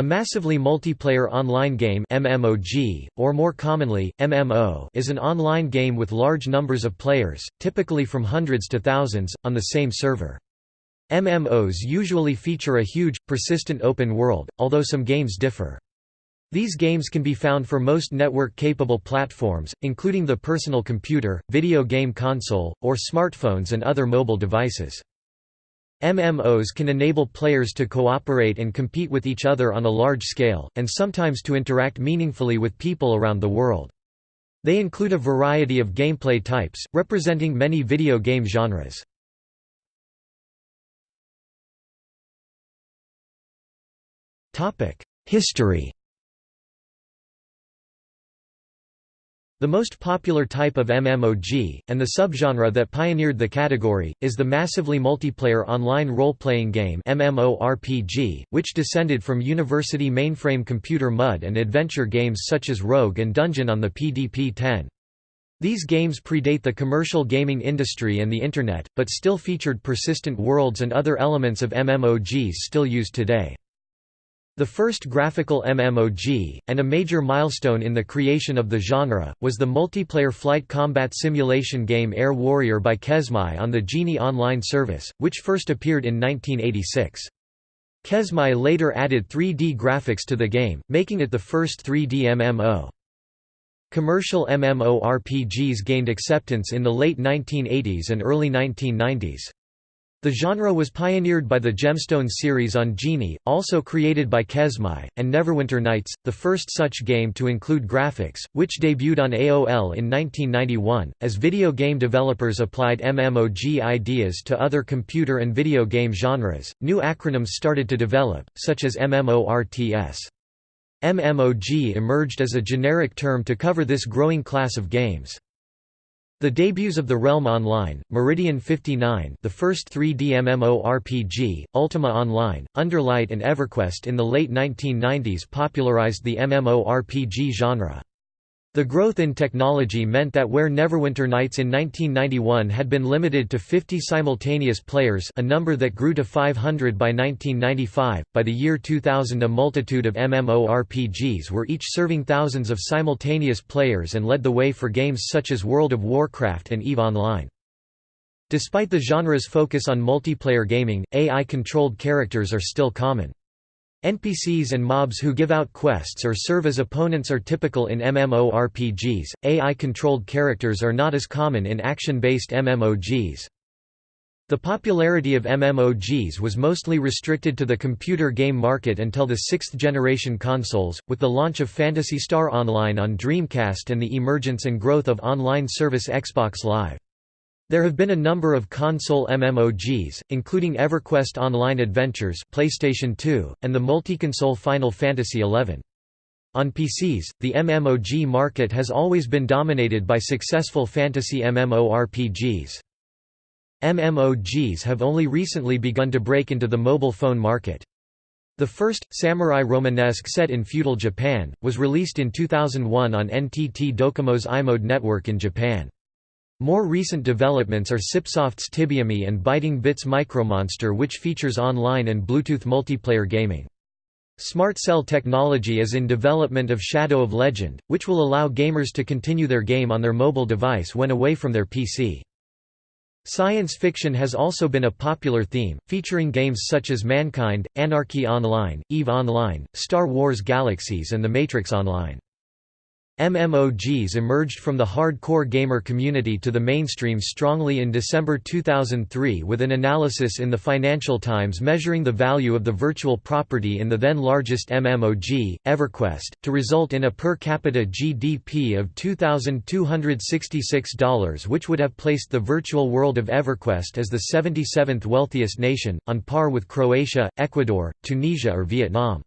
A massively multiplayer online game MMOG, or more commonly, MMO is an online game with large numbers of players, typically from hundreds to thousands, on the same server. MMOs usually feature a huge, persistent open world, although some games differ. These games can be found for most network-capable platforms, including the personal computer, video game console, or smartphones and other mobile devices. MMOs can enable players to cooperate and compete with each other on a large scale, and sometimes to interact meaningfully with people around the world. They include a variety of gameplay types, representing many video game genres. History The most popular type of MMOG, and the subgenre that pioneered the category, is the massively multiplayer online role-playing game MMORPG, which descended from university mainframe computer MUD and adventure games such as Rogue and Dungeon on the PDP-10. These games predate the commercial gaming industry and the Internet, but still featured persistent worlds and other elements of MMOGs still used today. The first graphical MMOG, and a major milestone in the creation of the genre, was the multiplayer flight combat simulation game Air Warrior by Kesmai on the Genie Online service, which first appeared in 1986. Kesmai later added 3D graphics to the game, making it the first 3D MMO. Commercial MMORPGs gained acceptance in the late 1980s and early 1990s. The genre was pioneered by the Gemstone series on Genie, also created by Kesmai, and Neverwinter Nights, the first such game to include graphics, which debuted on AOL in 1991. As video game developers applied MMOG ideas to other computer and video game genres, new acronyms started to develop, such as MMORTS. MMOG emerged as a generic term to cover this growing class of games. The debuts of The Realm Online, Meridian 59 the first 3D MMORPG, Ultima Online, Underlight and EverQuest in the late 1990s popularized the MMORPG genre. The growth in technology meant that where Neverwinter Nights in 1991 had been limited to 50 simultaneous players a number that grew to 500 by 1995, by the year 2000 a multitude of MMORPGs were each serving thousands of simultaneous players and led the way for games such as World of Warcraft and EVE Online. Despite the genre's focus on multiplayer gaming, AI-controlled characters are still common. NPCs and mobs who give out quests or serve as opponents are typical in MMORPGs. AI controlled characters are not as common in action based MMOGs. The popularity of MMOGs was mostly restricted to the computer game market until the sixth generation consoles, with the launch of Phantasy Star Online on Dreamcast and the emergence and growth of online service Xbox Live. There have been a number of console MMOGs, including EverQuest Online Adventures PlayStation 2, and the multi-console Final Fantasy XI. On PCs, the MMOG market has always been dominated by successful fantasy MMORPGs. MMOGs have only recently begun to break into the mobile phone market. The first, Samurai Romanesque set in feudal Japan, was released in 2001 on NTT Docomo's iMode network in Japan. More recent developments are Sipsoft's TibiaME and Biting Bits Micromonster which features online and Bluetooth multiplayer gaming. Smart Cell technology is in development of Shadow of Legend, which will allow gamers to continue their game on their mobile device when away from their PC. Science fiction has also been a popular theme, featuring games such as Mankind, Anarchy Online, EVE Online, Star Wars Galaxies and The Matrix Online. MMOGs emerged from the hardcore gamer community to the mainstream strongly in December 2003 with an analysis in the Financial Times measuring the value of the virtual property in the then largest MMOG, EverQuest, to result in a per capita GDP of $2,266 which would have placed the virtual world of EverQuest as the 77th wealthiest nation, on par with Croatia, Ecuador, Tunisia or Vietnam.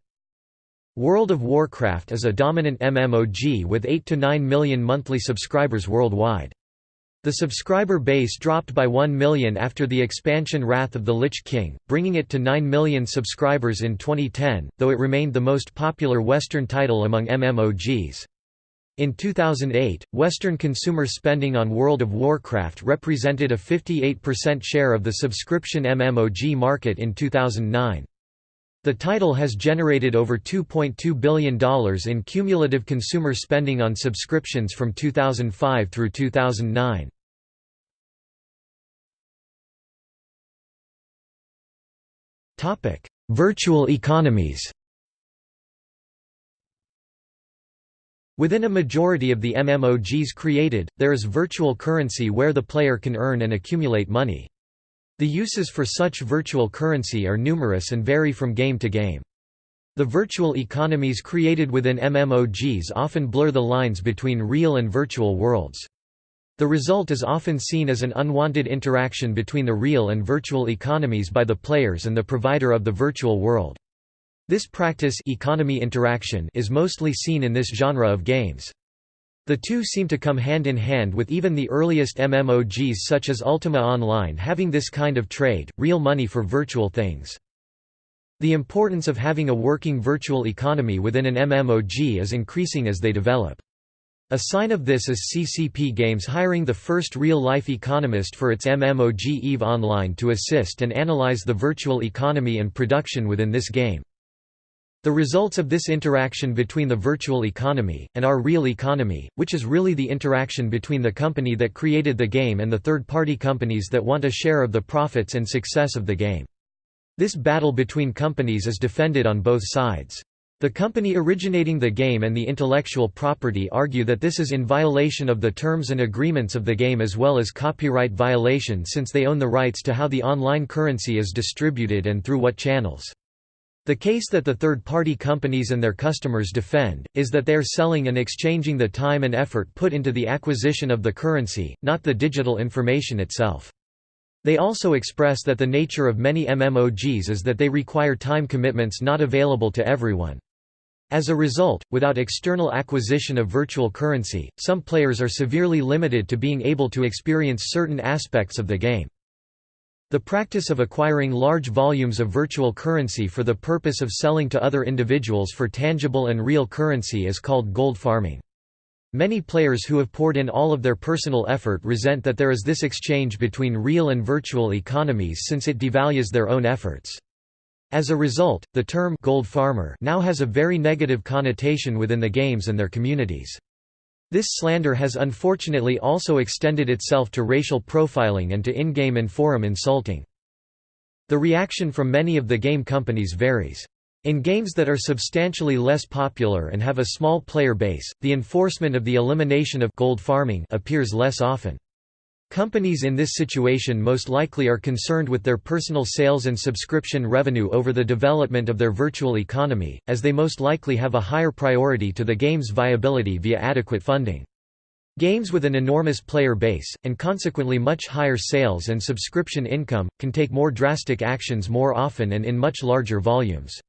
World of Warcraft is a dominant MMOG with 8 to 9 million monthly subscribers worldwide. The subscriber base dropped by 1 million after the expansion Wrath of the Lich King, bringing it to 9 million subscribers in 2010, though it remained the most popular Western title among MMOGs. In 2008, Western consumer spending on World of Warcraft represented a 58% share of the subscription MMOG market in 2009. The title has generated over $2.2 billion in cumulative consumer spending on subscriptions from 2005 through 2009. Virtual economies Within a majority of the MMOGs created, there is virtual currency where the player can earn and accumulate money. The uses for such virtual currency are numerous and vary from game to game. The virtual economies created within MMOGs often blur the lines between real and virtual worlds. The result is often seen as an unwanted interaction between the real and virtual economies by the players and the provider of the virtual world. This practice economy interaction is mostly seen in this genre of games. The two seem to come hand in hand with even the earliest MMOGs such as Ultima Online having this kind of trade, real money for virtual things. The importance of having a working virtual economy within an MMOG is increasing as they develop. A sign of this is CCP Games hiring the first real-life economist for its MMOG EVE Online to assist and analyze the virtual economy and production within this game. The results of this interaction between the virtual economy, and our real economy, which is really the interaction between the company that created the game and the third-party companies that want a share of the profits and success of the game. This battle between companies is defended on both sides. The company originating the game and the intellectual property argue that this is in violation of the terms and agreements of the game as well as copyright violation since they own the rights to how the online currency is distributed and through what channels. The case that the third-party companies and their customers defend, is that they are selling and exchanging the time and effort put into the acquisition of the currency, not the digital information itself. They also express that the nature of many MMOGs is that they require time commitments not available to everyone. As a result, without external acquisition of virtual currency, some players are severely limited to being able to experience certain aspects of the game. The practice of acquiring large volumes of virtual currency for the purpose of selling to other individuals for tangible and real currency is called gold farming. Many players who have poured in all of their personal effort resent that there is this exchange between real and virtual economies since it devalues their own efforts. As a result, the term gold farmer now has a very negative connotation within the games and their communities. This slander has unfortunately also extended itself to racial profiling and to in-game and forum insulting. The reaction from many of the game companies varies. In games that are substantially less popular and have a small player base, the enforcement of the elimination of gold farming appears less often. Companies in this situation most likely are concerned with their personal sales and subscription revenue over the development of their virtual economy, as they most likely have a higher priority to the game's viability via adequate funding. Games with an enormous player base, and consequently much higher sales and subscription income, can take more drastic actions more often and in much larger volumes.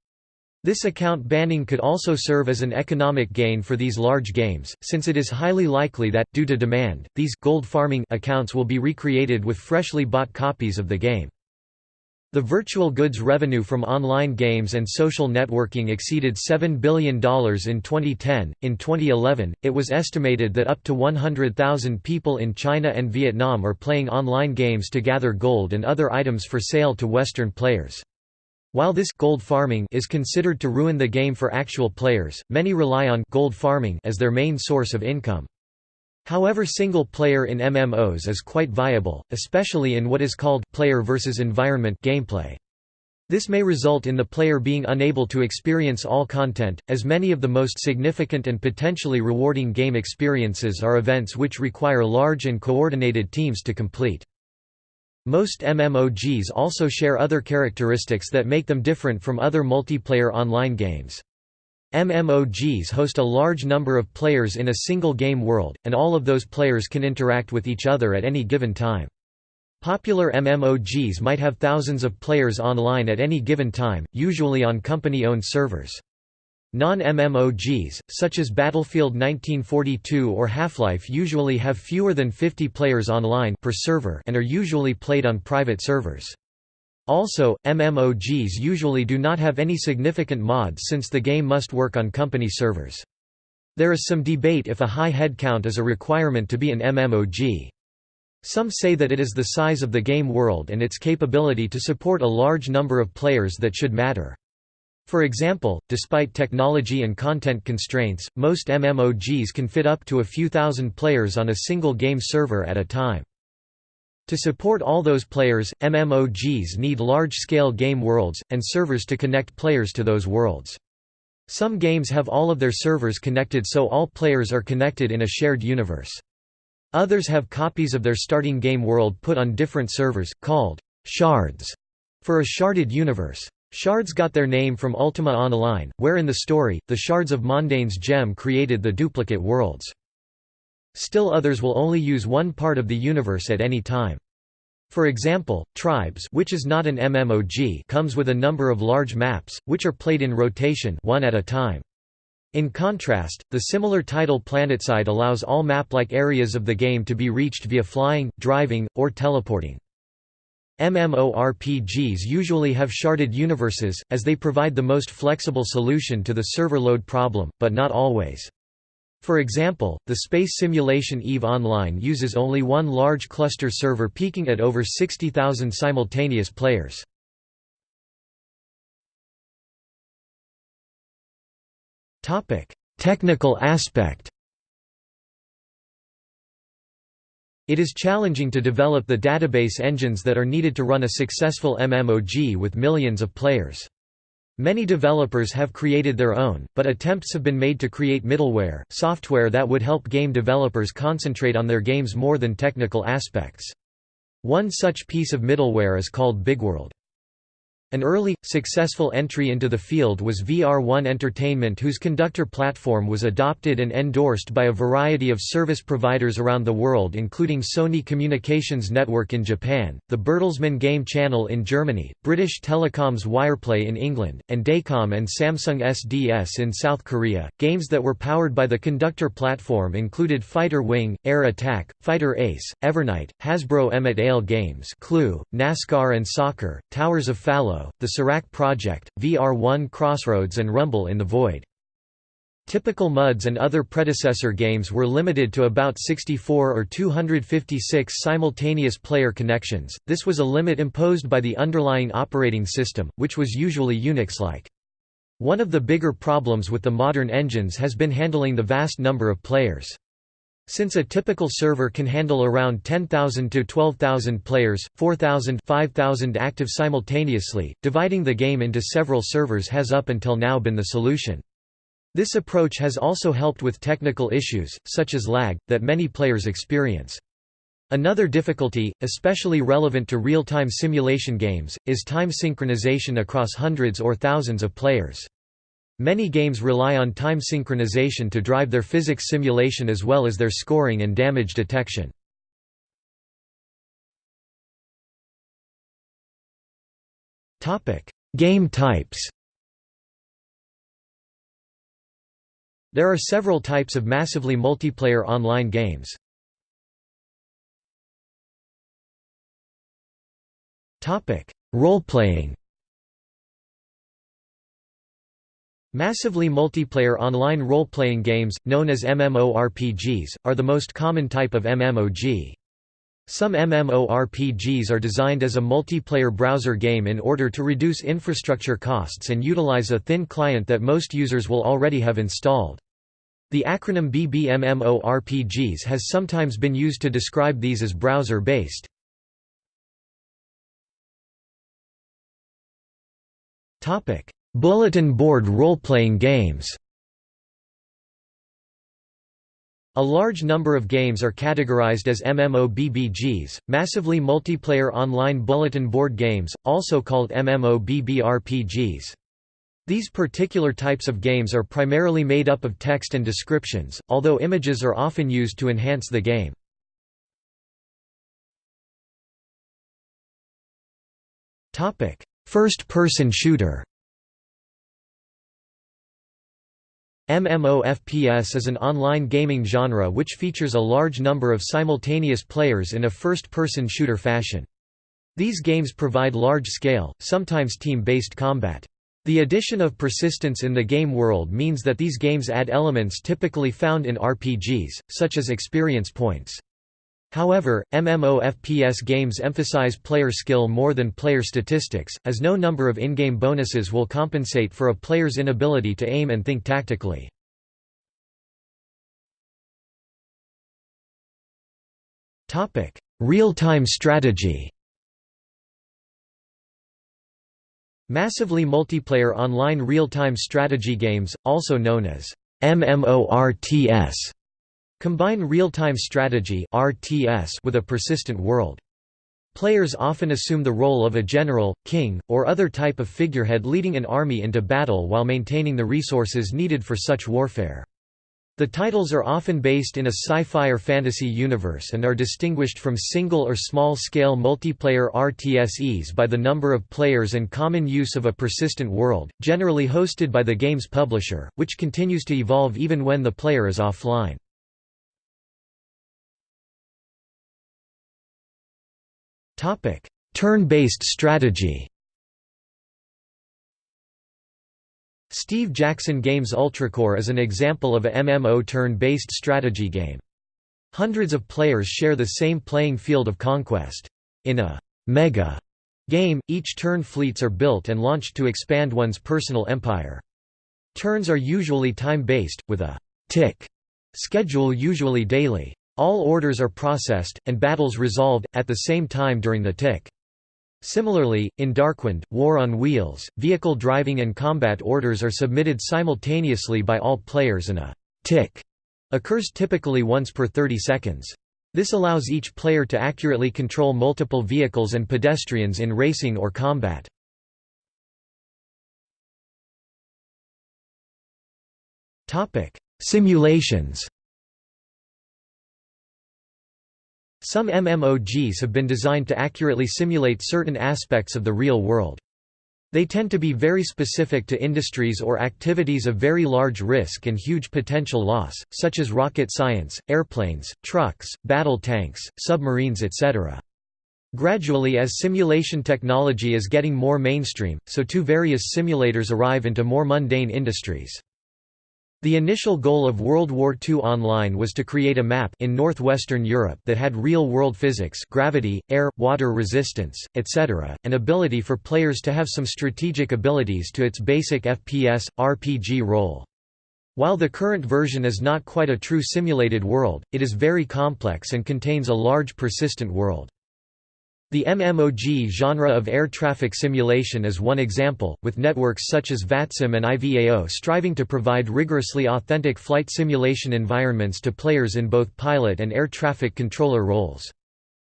This account banning could also serve as an economic gain for these large games, since it is highly likely that, due to demand, these gold farming accounts will be recreated with freshly bought copies of the game. The virtual goods revenue from online games and social networking exceeded $7 billion in 2010. In 2011, it was estimated that up to 100,000 people in China and Vietnam are playing online games to gather gold and other items for sale to Western players. While this gold farming is considered to ruin the game for actual players, many rely on gold farming as their main source of income. However single player in MMOs is quite viable, especially in what is called player versus environment gameplay. This may result in the player being unable to experience all content, as many of the most significant and potentially rewarding game experiences are events which require large and coordinated teams to complete. Most MMOGs also share other characteristics that make them different from other multiplayer online games. MMOGs host a large number of players in a single game world, and all of those players can interact with each other at any given time. Popular MMOGs might have thousands of players online at any given time, usually on company-owned servers. Non-MMOGs, such as Battlefield 1942 or Half-Life usually have fewer than 50 players online per server and are usually played on private servers. Also, MMOGs usually do not have any significant mods since the game must work on company servers. There is some debate if a high headcount is a requirement to be an MMOG. Some say that it is the size of the game world and its capability to support a large number of players that should matter. For example, despite technology and content constraints, most MMOGs can fit up to a few thousand players on a single game server at a time. To support all those players, MMOGs need large-scale game worlds, and servers to connect players to those worlds. Some games have all of their servers connected so all players are connected in a shared universe. Others have copies of their starting game world put on different servers, called shards, for a sharded universe. Shards got their name from Ultima Online, where in the story, the shards of Mondain's gem created the duplicate worlds. Still others will only use one part of the universe at any time. For example, Tribes which is not an MMOG comes with a number of large maps, which are played in rotation one at a time. In contrast, the similar title PlanetSide allows all map-like areas of the game to be reached via flying, driving, or teleporting. MMORPGs usually have sharded universes, as they provide the most flexible solution to the server load problem, but not always. For example, the space simulation EVE Online uses only one large cluster server peaking at over 60,000 simultaneous players. Technical aspect It is challenging to develop the database engines that are needed to run a successful MMOG with millions of players. Many developers have created their own, but attempts have been made to create middleware, software that would help game developers concentrate on their games more than technical aspects. One such piece of middleware is called BigWorld. An early, successful entry into the field was VR1 Entertainment whose conductor platform was adopted and endorsed by a variety of service providers around the world including Sony Communications Network in Japan, the Bertelsmann Game Channel in Germany, British Telecom's Wireplay in England, and Dacom and Samsung SDS in South Korea. Games that were powered by the conductor platform included Fighter Wing, Air Attack, Fighter Ace, Evernight, Hasbro Emmet Ale Games Clue, NASCAR and Soccer, Towers of Fallow, the Serac Project, VR1 Crossroads and Rumble in the Void. Typical MUDs and other predecessor games were limited to about 64 or 256 simultaneous player connections, this was a limit imposed by the underlying operating system, which was usually Unix-like. One of the bigger problems with the modern engines has been handling the vast number of players. Since a typical server can handle around 10,000 to 12,000 players, 4,000 5,000 active simultaneously, dividing the game into several servers has up until now been the solution. This approach has also helped with technical issues, such as lag, that many players experience. Another difficulty, especially relevant to real-time simulation games, is time synchronization across hundreds or thousands of players. Many games rely on time synchronization to drive their physics simulation as well as their scoring and damage detection. Game types There are several types of massively multiplayer online games. Role-playing Massively multiplayer online role-playing games, known as MMORPGs, are the most common type of MMOG. Some MMORPGs are designed as a multiplayer browser game in order to reduce infrastructure costs and utilize a thin client that most users will already have installed. The acronym BBMMORPGs has sometimes been used to describe these as browser-based. Bulletin board role-playing games A large number of games are categorized as MMOBBGs, massively multiplayer online bulletin board games, also called MMOBBRPGs. These particular types of games are primarily made up of text and descriptions, although images are often used to enhance the game. First-person shooter MMOFPS is an online gaming genre which features a large number of simultaneous players in a first-person shooter fashion. These games provide large-scale, sometimes team-based combat. The addition of persistence in the game world means that these games add elements typically found in RPGs, such as experience points. However, MMO FPS games emphasize player skill more than player statistics, as no number of in-game bonuses will compensate for a player's inability to aim and think tactically. Real-time strategy Massively multiplayer online real-time strategy games, also known as MMORTS, Combine real-time strategy with a persistent world. Players often assume the role of a general, king, or other type of figurehead leading an army into battle while maintaining the resources needed for such warfare. The titles are often based in a sci-fi or fantasy universe and are distinguished from single or small-scale multiplayer RTSEs by the number of players and common use of a persistent world, generally hosted by the game's publisher, which continues to evolve even when the player is offline. Turn-based strategy Steve Jackson Games UltraCorps is an example of a MMO turn-based strategy game. Hundreds of players share the same playing field of conquest. In a «mega» game, each turn fleets are built and launched to expand one's personal empire. Turns are usually time-based, with a «tick» schedule usually daily. All orders are processed, and battles resolved, at the same time during the tick. Similarly, in Darkwind, War on Wheels, vehicle driving and combat orders are submitted simultaneously by all players and a «tick» occurs typically once per 30 seconds. This allows each player to accurately control multiple vehicles and pedestrians in racing or combat. Simulations Some MMOGs have been designed to accurately simulate certain aspects of the real world. They tend to be very specific to industries or activities of very large risk and huge potential loss, such as rocket science, airplanes, trucks, battle tanks, submarines etc. Gradually as simulation technology is getting more mainstream, so too various simulators arrive into more mundane industries. The initial goal of World War II Online was to create a map in northwestern Europe that had real-world physics gravity, air, water resistance, etc., and ability for players to have some strategic abilities to its basic FPS, RPG role. While the current version is not quite a true simulated world, it is very complex and contains a large persistent world. The MMOG genre of air traffic simulation is one example, with networks such as VATSIM and IVAO striving to provide rigorously authentic flight simulation environments to players in both pilot and air traffic controller roles.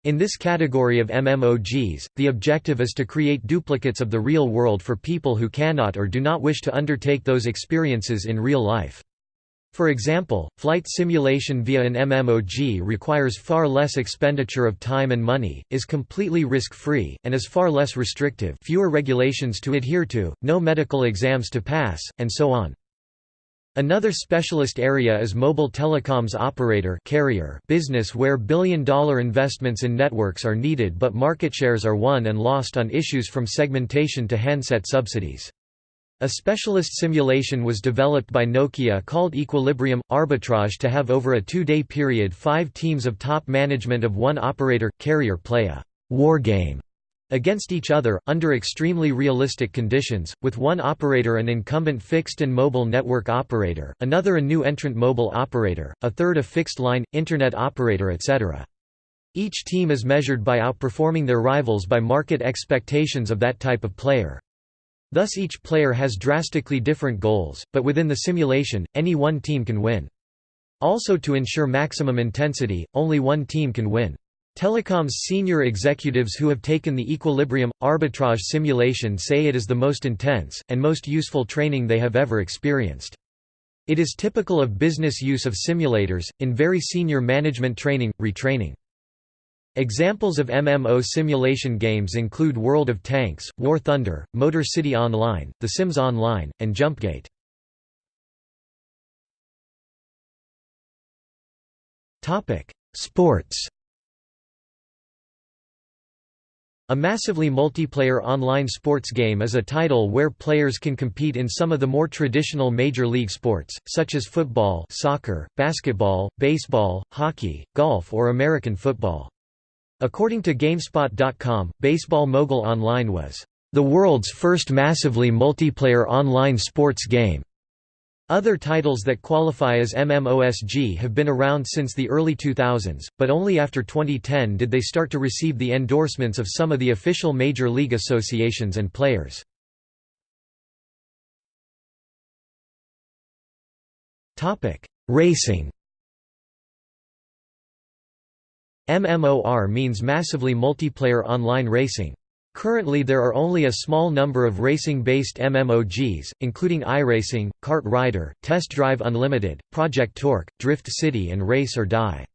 In this category of MMOGs, the objective is to create duplicates of the real world for people who cannot or do not wish to undertake those experiences in real life. For example, flight simulation via an MMOG requires far less expenditure of time and money, is completely risk-free, and is far less restrictive fewer regulations to adhere to, no medical exams to pass, and so on. Another specialist area is mobile telecoms operator carrier business where billion-dollar investments in networks are needed but market shares are won and lost on issues from segmentation to handset subsidies. A specialist simulation was developed by Nokia called Equilibrium Arbitrage to have over a two-day period five teams of top management of one operator carrier play a war game against each other, under extremely realistic conditions, with one operator an incumbent fixed and mobile network operator, another a new entrant mobile operator, a third a fixed-line, internet operator etc. Each team is measured by outperforming their rivals by market expectations of that type of player. Thus each player has drastically different goals, but within the simulation, any one team can win. Also to ensure maximum intensity, only one team can win. Telecom's senior executives who have taken the equilibrium, arbitrage simulation say it is the most intense, and most useful training they have ever experienced. It is typical of business use of simulators, in very senior management training, retraining. Examples of MMO simulation games include World of Tanks, War Thunder, Motor City Online, The Sims Online, and Jumpgate. Sports A massively multiplayer online sports game is a title where players can compete in some of the more traditional major league sports, such as football soccer, basketball, baseball, hockey, golf or American football. According to GameSpot.com, Baseball Mogul Online was, "...the world's first massively multiplayer online sports game." Other titles that qualify as MMOSG have been around since the early 2000s, but only after 2010 did they start to receive the endorsements of some of the official major league associations and players. Racing MMOR means massively multiplayer online racing. Currently there are only a small number of racing-based MMOGs, including iRacing, Kart Rider, Test Drive Unlimited, Project Torque, Drift City and Race or Die.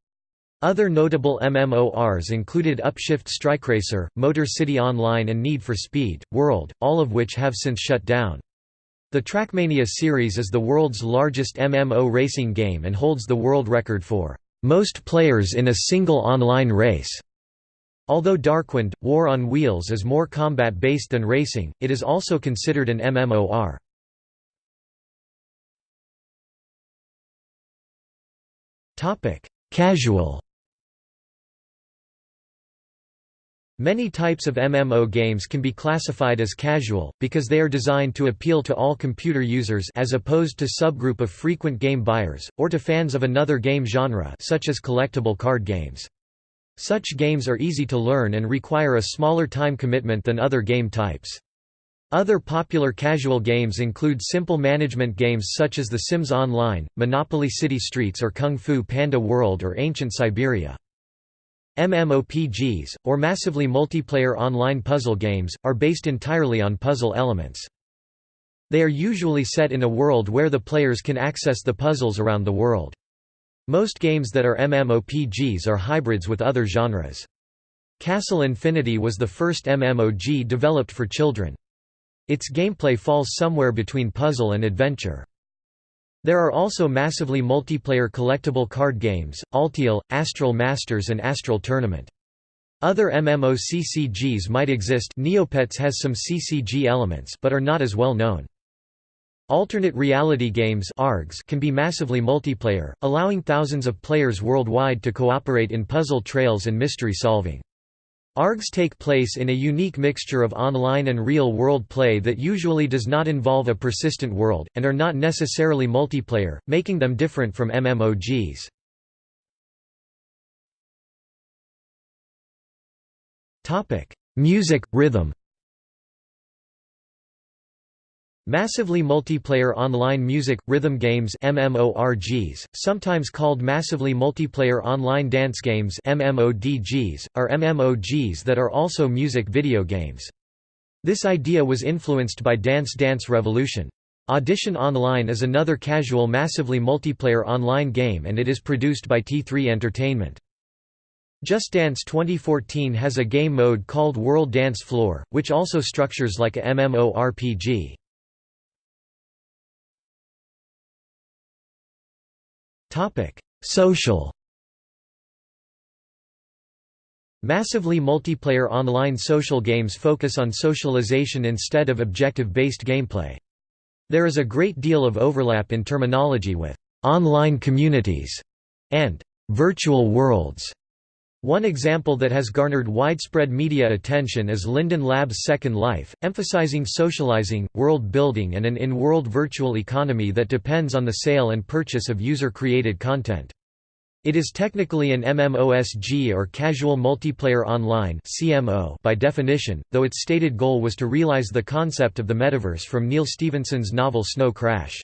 Other notable MMORs included Upshift Strikeracer, Motor City Online and Need for Speed, World, all of which have since shut down. The Trackmania series is the world's largest MMO racing game and holds the world record for most players in a single online race. Although Darkwind, War on Wheels is more combat-based than racing, it is also considered an MMOR. Casual Many types of MMO games can be classified as casual, because they are designed to appeal to all computer users as opposed to subgroup of frequent game buyers, or to fans of another game genre such as collectible card games. Such games are easy to learn and require a smaller time commitment than other game types. Other popular casual games include simple management games such as The Sims Online, Monopoly City Streets or Kung Fu Panda World or Ancient Siberia. MMOPGs, or massively multiplayer online puzzle games, are based entirely on puzzle elements. They are usually set in a world where the players can access the puzzles around the world. Most games that are MMOPGs are hybrids with other genres. Castle Infinity was the first MMOG developed for children. Its gameplay falls somewhere between puzzle and adventure. There are also massively multiplayer collectible card games, Alteil, Astral Masters and Astral Tournament. Other MMOCCGs might exist Neopets has some CCG elements but are not as well known. Alternate reality games can be massively multiplayer, allowing thousands of players worldwide to cooperate in puzzle trails and mystery solving. ARGs take place in a unique mixture of online and real-world play that usually does not involve a persistent world, and are not necessarily multiplayer, making them different from MMOGs. Music, rhythm Massively multiplayer online music, rhythm games MMORGs, sometimes called massively multiplayer online dance games MMODGs, are MMOGs that are also music video games. This idea was influenced by Dance Dance Revolution. Audition Online is another casual massively multiplayer online game and it is produced by T3 Entertainment. Just Dance 2014 has a game mode called World Dance Floor, which also structures like a MMORPG. Topic: Social. Massively multiplayer online social games focus on socialization instead of objective-based gameplay. There is a great deal of overlap in terminology with online communities and virtual worlds. One example that has garnered widespread media attention is Linden Labs' Second Life, emphasizing socializing, world building and an in-world virtual economy that depends on the sale and purchase of user-created content. It is technically an MMOSG or Casual Multiplayer Online by definition, though its stated goal was to realize the concept of the metaverse from Neal Stephenson's novel Snow Crash.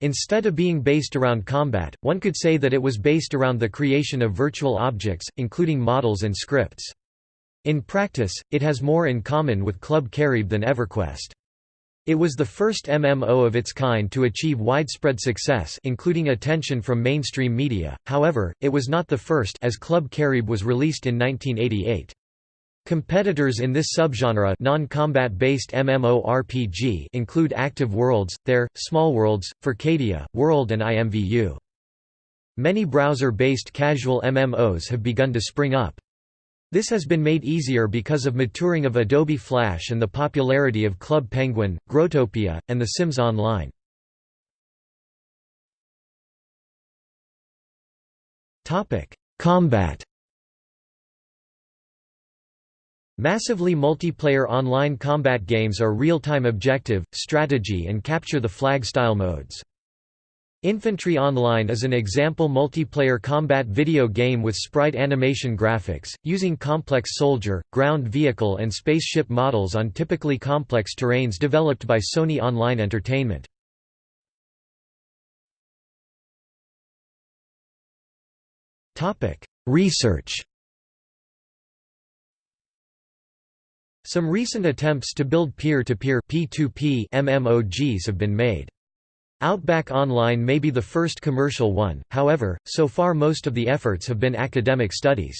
Instead of being based around combat, one could say that it was based around the creation of virtual objects, including models and scripts. In practice, it has more in common with Club Caribe than EverQuest. It was the first MMO of its kind to achieve widespread success including attention from mainstream media, however, it was not the first as Club Caribe was released in 1988. Competitors in this subgenre non-combat based MMORPG include Active Worlds, There, Small Worlds, Furcadia, Whirled and IMVU. Many browser-based casual MMOs have begun to spring up. This has been made easier because of maturing of Adobe Flash and the popularity of Club Penguin, Growtopia, and The Sims Online. Combat Massively multiplayer online combat games are real-time objective, strategy and capture the flag style modes. Infantry Online is an example multiplayer combat video game with sprite animation graphics, using complex soldier, ground vehicle and spaceship models on typically complex terrains developed by Sony Online Entertainment. Research Some recent attempts to build peer-to-peer -peer MMOGs have been made. Outback Online may be the first commercial one, however, so far most of the efforts have been academic studies.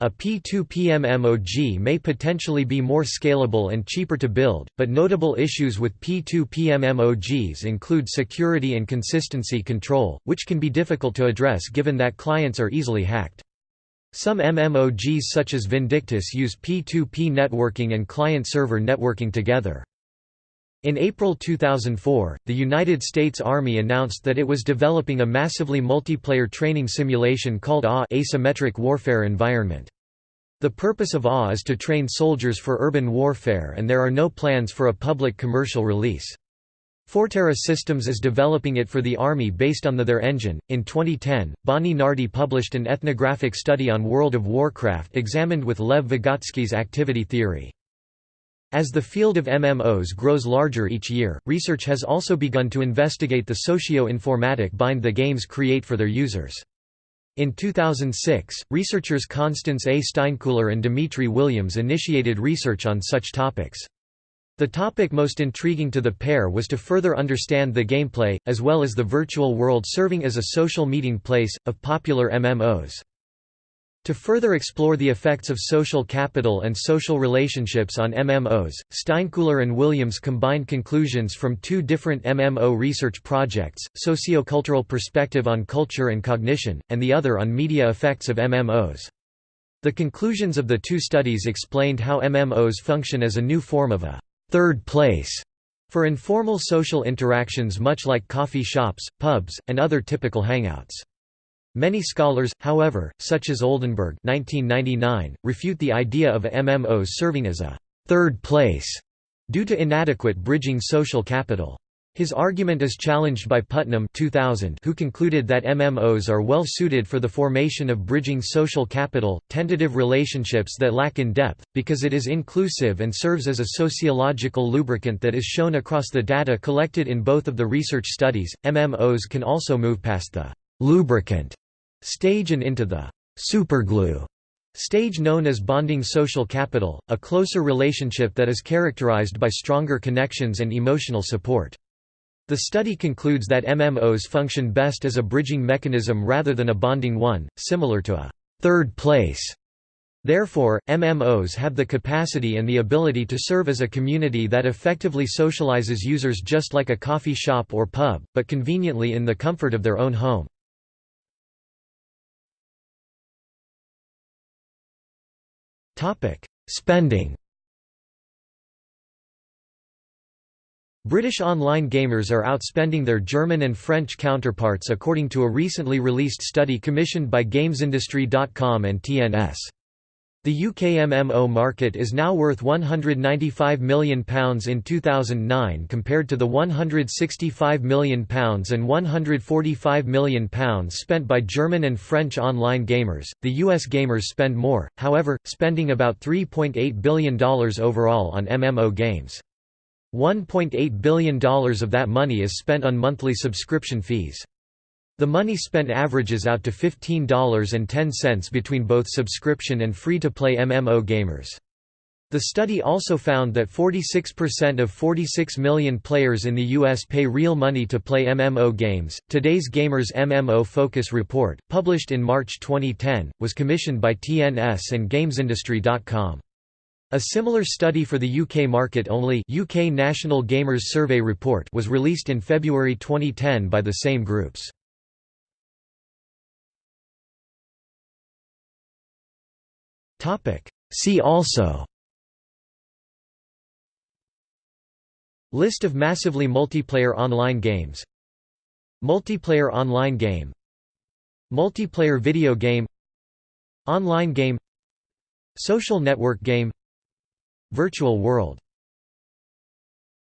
A P2P MMOG may potentially be more scalable and cheaper to build, but notable issues with P2P MMOGs include security and consistency control, which can be difficult to address given that clients are easily hacked. Some MMOGs such as Vindictus use P2P networking and client-server networking together. In April 2004, the United States Army announced that it was developing a massively multiplayer training simulation called AW Asymmetric Warfare Environment. The purpose of AW is to train soldiers for urban warfare and there are no plans for a public commercial release. Forterra Systems is developing it for the Army based on the There engine. In 2010, Bonnie Nardi published an ethnographic study on World of Warcraft examined with Lev Vygotsky's activity theory. As the field of MMOs grows larger each year, research has also begun to investigate the socio-informatic bind the games create for their users. In 2006, researchers Constance A. Steinkuehler and Dimitri Williams initiated research on such topics. The topic most intriguing to the pair was to further understand the gameplay, as well as the virtual world serving as a social meeting place, of popular MMOs. To further explore the effects of social capital and social relationships on MMOs, Steinkuehler and Williams combined conclusions from two different MMO research projects, Sociocultural Perspective on Culture and Cognition, and the other on Media Effects of MMOs. The conclusions of the two studies explained how MMOs function as a new form of a third place for informal social interactions much like coffee shops, pubs, and other typical hangouts. Many scholars, however, such as Oldenburg 1999, refute the idea of MMOs serving as a third place due to inadequate bridging social capital. His argument is challenged by Putnam 2000 who concluded that MMOs are well suited for the formation of bridging social capital, tentative relationships that lack in depth, because it is inclusive and serves as a sociological lubricant that is shown across the data collected in both of the research studies. MMOs can also move past the lubricant stage and into the superglue stage known as bonding social capital, a closer relationship that is characterized by stronger connections and emotional support. The study concludes that MMOs function best as a bridging mechanism rather than a bonding one, similar to a third place. Therefore, MMOs have the capacity and the ability to serve as a community that effectively socializes users just like a coffee shop or pub, but conveniently in the comfort of their own home. Spending British online gamers are outspending their German and French counterparts according to a recently released study commissioned by GamesIndustry.com and TNS. The UK MMO market is now worth £195 million in 2009 compared to the £165 million and £145 million spent by German and French online gamers. The US gamers spend more, however, spending about $3.8 billion overall on MMO games. $1.8 billion of that money is spent on monthly subscription fees. The money spent averages out to $15.10 between both subscription and free-to-play MMO gamers. The study also found that 46% of 46 million players in the US pay real money to play MMO games. Today's Gamers MMO Focus Report, published in March 2010, was commissioned by TNS and GamesIndustry.com. A similar study for the UK market only UK National Gamers Survey Report was released in February 2010 by the same groups. See also List of massively multiplayer online games Multiplayer online game Multiplayer video game Online game Social network game virtual world.